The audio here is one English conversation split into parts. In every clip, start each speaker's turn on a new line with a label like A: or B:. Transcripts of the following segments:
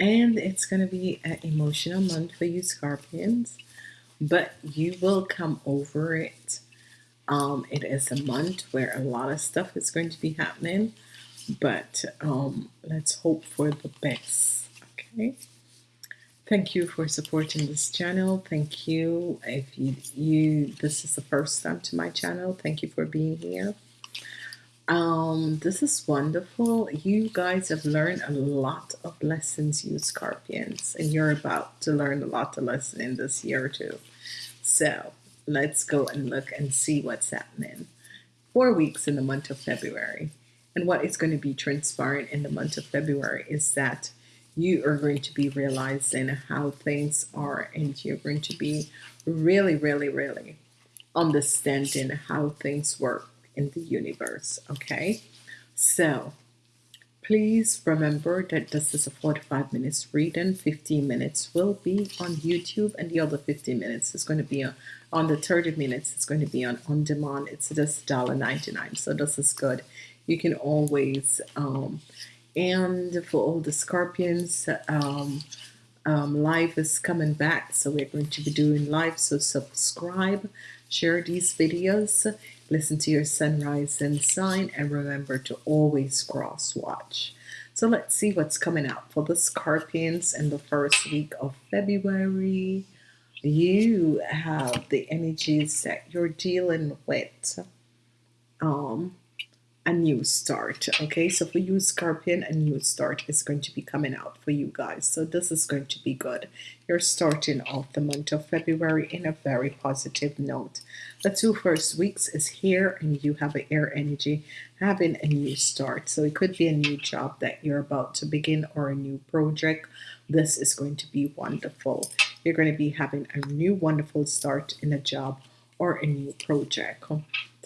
A: and it's going to be an emotional month for you Scorpions, but you will come over it. Um, it is a month where a lot of stuff is going to be happening, but um, let's hope for the best. Okay. Thank you for supporting this channel. Thank you. If you, you this is the first time to my channel, thank you for being here. Um, this is wonderful. You guys have learned a lot of lessons, you Scorpions, and you're about to learn a lot of lessons in this year too. So let's go and look and see what's happening. Four weeks in the month of February. And what is going to be transparent in the month of February is that you are going to be realizing how things are and you're going to be really really really understanding how things work in the universe okay? So please remember that this is a 45 minutes reading 15 minutes will be on YouTube and the other 15 minutes is going to be on, on the 30 minutes it's going to be on on demand. It's just $1.99 so this is good. You can always um, and for all the scorpions um, um, live is coming back so we're going to be doing live so subscribe share these videos listen to your sunrise and sign and remember to always cross watch. So let's see what's coming out for the scorpions in the first week of February. You have the energies that you're dealing with. Um a new start okay? So for you Scorpion a new start is going to be coming out for you guys. So this is going to be good. You're starting off the month of February in a very positive note. The two first weeks is here and you have an air energy having a new start. So it could be a new job that you're about to begin or a new project. This is going to be wonderful. You're going to be having a new wonderful start in a job or a new project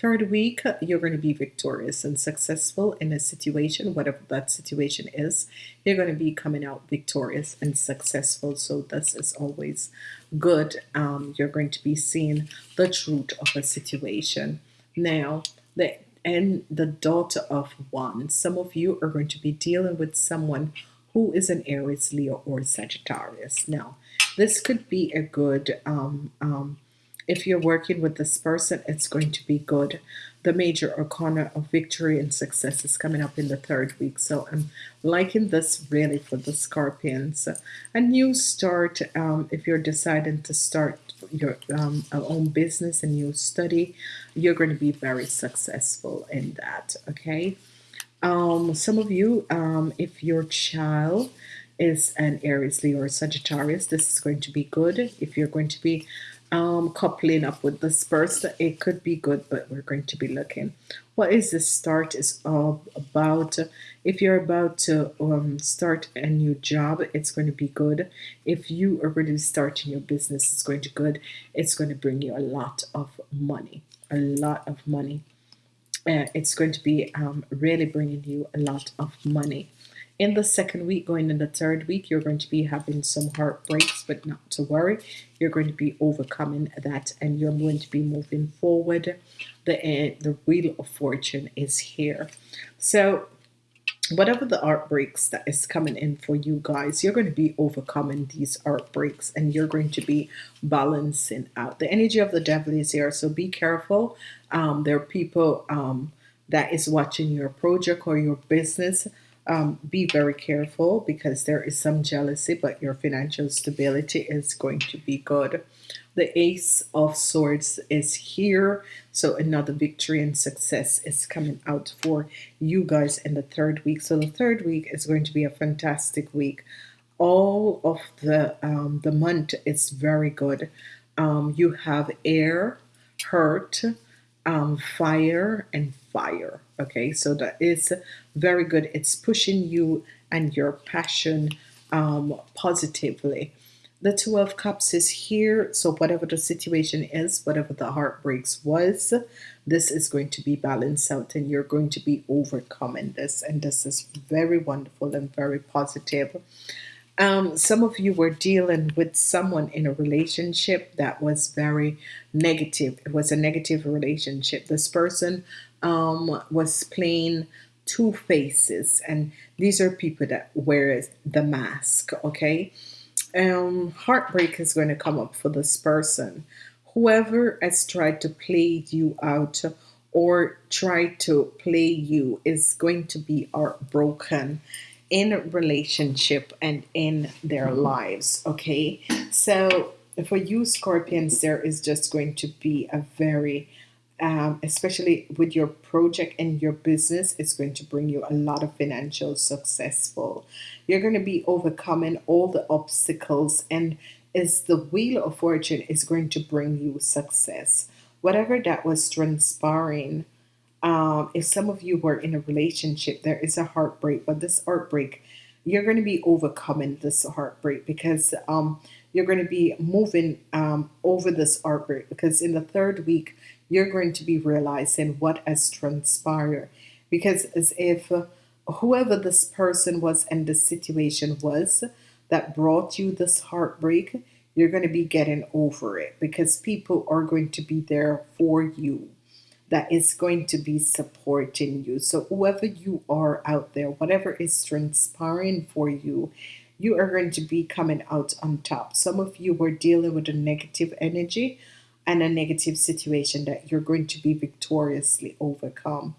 A: Third week, you're going to be victorious and successful in a situation, whatever that situation is. You're going to be coming out victorious and successful. So this is always good. Um, you're going to be seeing the truth of a situation. Now, the and the daughter of one. Some of you are going to be dealing with someone who is an Aries, Leo, or Sagittarius. Now, this could be a good um, um, if you're working with this person, it's going to be good. The major arcana of victory and success is coming up in the third week. So I'm liking this really for the scorpions. A new start, um, if you're deciding to start your um, own business and you study, you're going to be very successful in that. Okay. Um, some of you, um, if your child is an Aries, Leo, or Sagittarius, this is going to be good. If you're going to be um, coupling up with this person, it could be good, but we're going to be looking. What is the start is all about? If you're about to um, start a new job, it's going to be good. If you are really starting your business, it's going to good. It's going to bring you a lot of money, a lot of money. Uh, it's going to be um, really bringing you a lot of money in the second week going in the third week you're going to be having some heartbreaks but not to worry. You're going to be overcoming that and you're going to be moving forward. The uh, the wheel of fortune is here. So whatever the heartbreaks that is coming in for you guys you're going to be overcoming these heartbreaks and you're going to be balancing out. The energy of the devil is here so be careful. Um, there are people um, that is watching your project or your business um, be very careful because there is some jealousy, but your financial stability is going to be good. The Ace of Swords is here, so another victory and success is coming out for you guys in the third week. So the third week is going to be a fantastic week. All of the um, the month is very good. Um, you have air, hurt, um, fire, and fire okay so that is very good it's pushing you and your passion um, positively The Two of Cups is here. So, whatever the situation is, whatever the heartbreaks was, this is going to be balanced out and you're going to be overcoming this. And this is very wonderful and very positive. Um, some of you were dealing with someone in a relationship that was very negative. It was a negative relationship. This person um, was playing two faces, and these are people that wear the mask. Okay, um, heartbreak is going to come up for this person. Whoever has tried to play you out or tried to play you is going to be heartbroken in relationship and in their lives. Okay, so for you Scorpions, there is just going to be a very um, especially with your project and your business, it's going to bring you a lot of financial successful. You're going to be overcoming all the obstacles, and is the wheel of fortune is going to bring you success. Whatever that was transpiring, um, if some of you were in a relationship, there is a heartbreak, but this heartbreak, you're going to be overcoming this heartbreak because um, you're going to be moving um, over this heartbreak because in the third week you're going to be realizing what has transpired. Because as if whoever this person was and the situation was that brought you this heartbreak, you're going to be getting over it because people are going to be there for you that is going to be supporting you. So, whoever you are out there, whatever is transpiring for you, you are going to be coming out on top. Some of you were dealing with a negative energy and a negative situation that you're going to be victoriously overcome.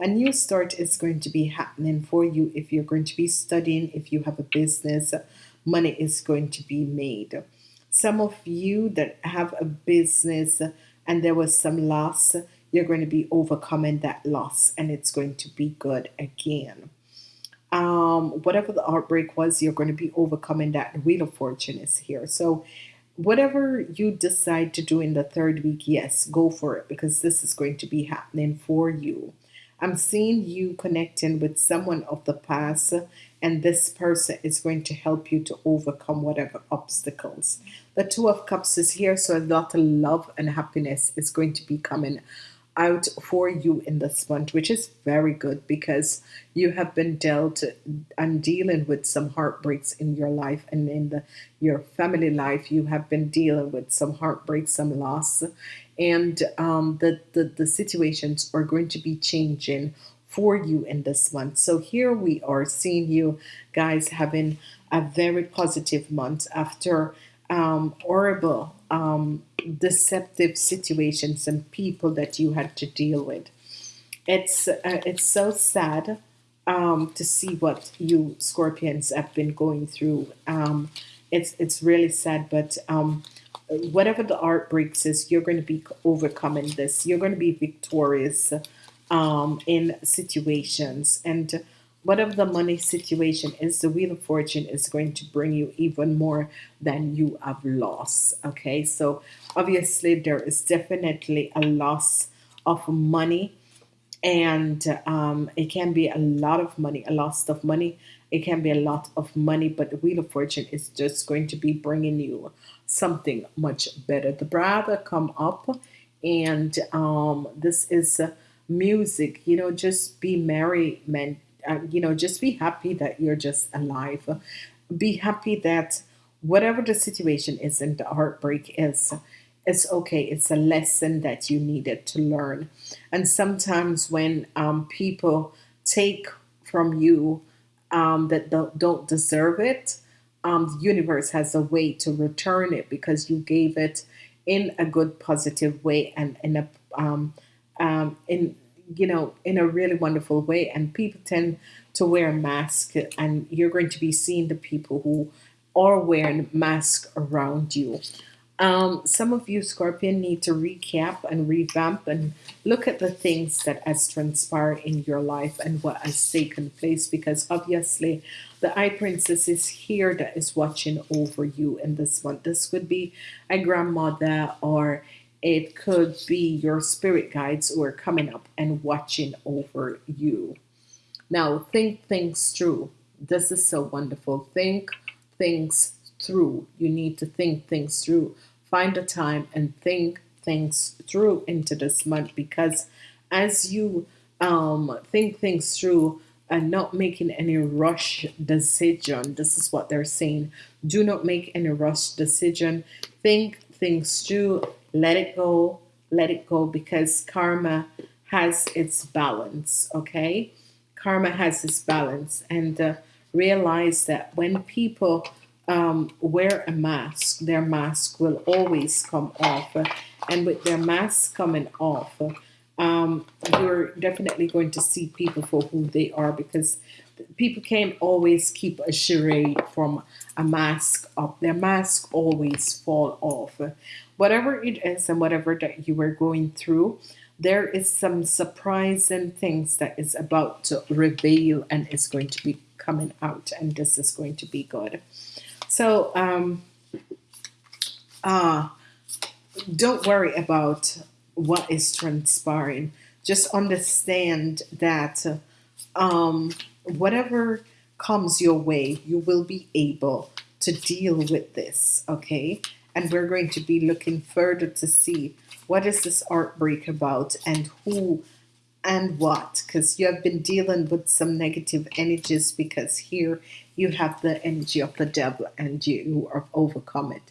A: A new start is going to be happening for you if you're going to be studying, if you have a business, money is going to be made. Some of you that have a business and there was some loss, you're going to be overcoming that loss and it's going to be good again. Um, whatever the outbreak was, you're going to be overcoming that. Wheel of Fortune is here. So whatever you decide to do in the third week, yes, go for it because this is going to be happening for you. I'm seeing you connecting with someone of the past, and this person is going to help you to overcome whatever obstacles. The Two of Cups is here, so a lot of love and happiness is going to be coming out for you in this month, which is very good because you have been dealt and dealing with some heartbreaks in your life and in the, your family life. You have been dealing with some heartbreaks, some loss, and um, the, the, the situations are going to be changing for you in this month. So here we are seeing you guys having a very positive month after um, horrible um, deceptive situations and people that you had to deal with. It's uh, it's so sad um, to see what you Scorpions have been going through. Um, it's it's really sad, but um, whatever the art breaks is, you're going to be overcoming this. You're going to be victorious um, in situations and whatever the money situation is, the Wheel of Fortune is going to bring you even more than you have lost. Okay, so obviously there is definitely a loss of money, and um, it can be a lot of money, a loss of money. It can be a lot of money, but the Wheel of Fortune is just going to be bringing you something much better. The brother come up, and um, this is music. You know, just be merry, uh, you know, just be happy that you're just alive. Be happy that whatever the situation is and the heartbreak is, it's okay. It's a lesson that you needed to learn. And sometimes when um, people take from you um, that don't deserve it, um, the universe has a way to return it because you gave it in a good, positive way and in a um, um, in you know, in a really wonderful way. And people tend to wear a mask, and you're going to be seeing the people who are wearing masks around you. Um, some of you, Scorpion, need to recap and revamp and look at the things that has transpired in your life and what has taken place because obviously the High Priestess is here that is watching over you in this month. This could be a grandmother or it could be your spirit guides who are coming up and watching over you. Now, think things through. This is so wonderful. Think things through. You need to think things through. Find a time and think things through into this month because as you um, think things through and not making any rush decision, this is what they're saying. Do not make any rush decision. Think things through. Let it go. Let it go because karma has its balance. Okay, karma has its balance, and uh, realize that when people um, wear a mask, their mask will always come off. And with their mask coming off, um, you're definitely going to see people for who they are because people can't always keep a charade from a mask up. Their mask always fall off. Whatever it is and whatever that you are going through, there is some surprising things that is about to reveal and is going to be coming out and this is going to be good. So, um, uh, don't worry about what is transpiring. Just understand that um, whatever comes your way, you will be able to deal with this, okay? And we're going to be looking further to see what is this art break about and who and what because you have been dealing with some negative energies because here you have the energy of the devil and you have overcome it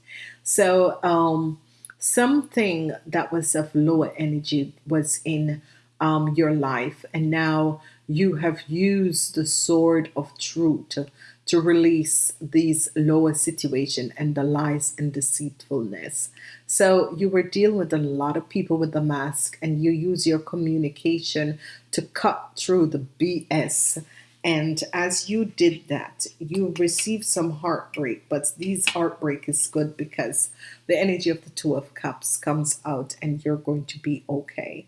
A: so um something that was of lower energy was in um, your life and now you have used the sword of truth to release these lower situation and the lies and deceitfulness. So you were dealing with a lot of people with the mask and you use your communication to cut through the BS. And as you did that, you received some heartbreak, but these heartbreak is good because the energy of the two of cups comes out and you're going to be okay.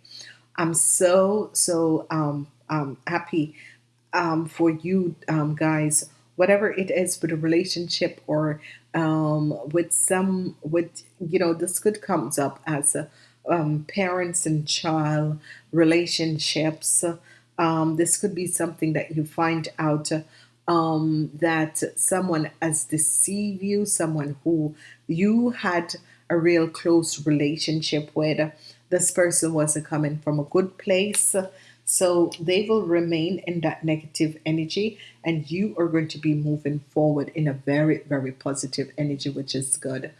A: I'm so, so um, um, happy um, for you um, guys. Whatever it is with a relationship or um, with some with you know this could comes up as a um, parents and child relationships um, this could be something that you find out um, that someone has deceived you someone who you had a real close relationship with this person wasn't coming from a good place so they will remain in that negative energy, and you are going to be moving forward in a very, very positive energy, which is good.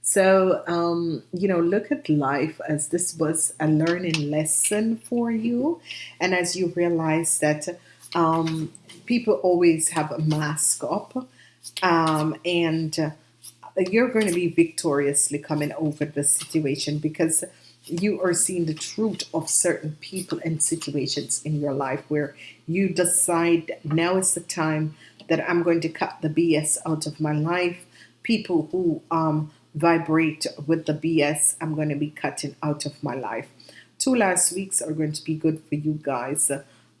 A: So, um, you know, look at life as this was a learning lesson for you. And as you realize that um, people always have a mask up, um, and uh, you're going to be victoriously coming over the situation because you are seeing the truth of certain people and situations in your life where you decide now is the time that I'm going to cut the BS out of my life. People who um, vibrate with the BS, I'm going to be cutting out of my life. Two last weeks are going to be good for you guys.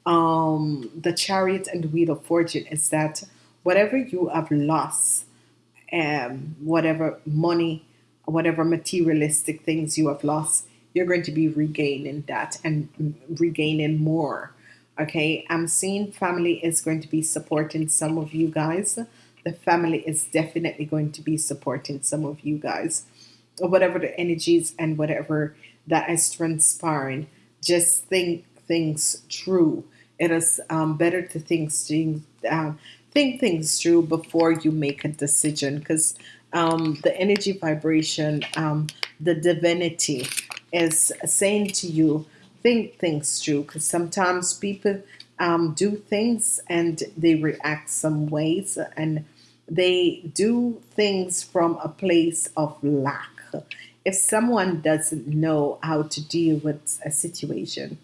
A: Um, the chariot and the wheel of fortune is that whatever you have lost, um, whatever money, whatever materialistic things you have lost, you're going to be regaining that and regaining more. Okay, I'm seeing family is going to be supporting some of you guys. The family is definitely going to be supporting some of you guys. Whatever the energies and whatever that is transpiring, just think things through. It is um, better to think things um, think things through before you make a decision because um, the energy vibration, um, the divinity is saying to you, think things through because sometimes people um, do things and they react some ways and they do things from a place of lack. If someone doesn't know how to deal with a situation,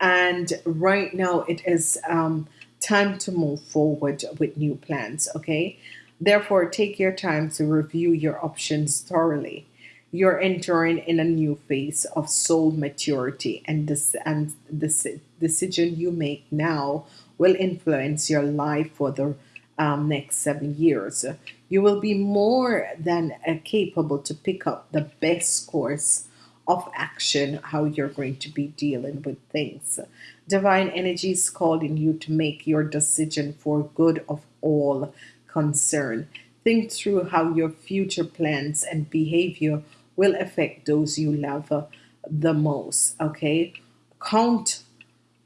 A: and right now it is um, time to move forward with new plans, okay? Therefore, take your time to review your options thoroughly you're entering in a new phase of soul maturity and this and this decision you make now will influence your life for the um, next seven years. You will be more than uh, capable to pick up the best course of action how you're going to be dealing with things. Divine energy is calling you to make your decision for good of all concern. Think through how your future plans and behavior will affect those you love uh, the most. Okay, count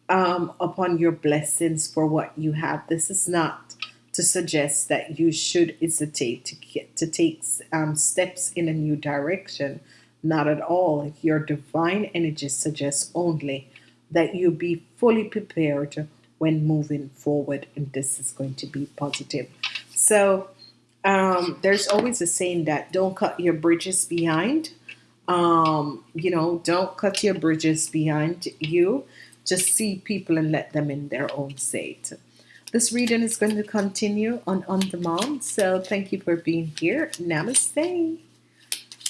A: um, upon your blessings for what you have. This is not to suggest that you should hesitate to get to take um, steps in a new direction. Not at all. Your divine energy suggests only that you be fully prepared when moving forward, and this is going to be positive. So, um, there's always a saying that don't cut your bridges behind. Um, you know, don't cut your bridges behind you. Just see people and let them in their own state. This reading is going to continue on On Demand. So thank you for being here. Namaste.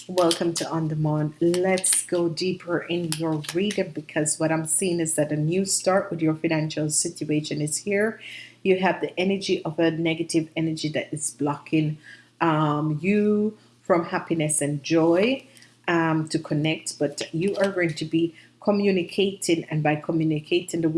A: Welcome to On Demand. Let's go deeper in your reading because what I'm seeing is that a new start with your financial situation is here you have the energy of a negative energy that is blocking um, you from happiness and joy um, to connect. But you are going to be communicating and by communicating the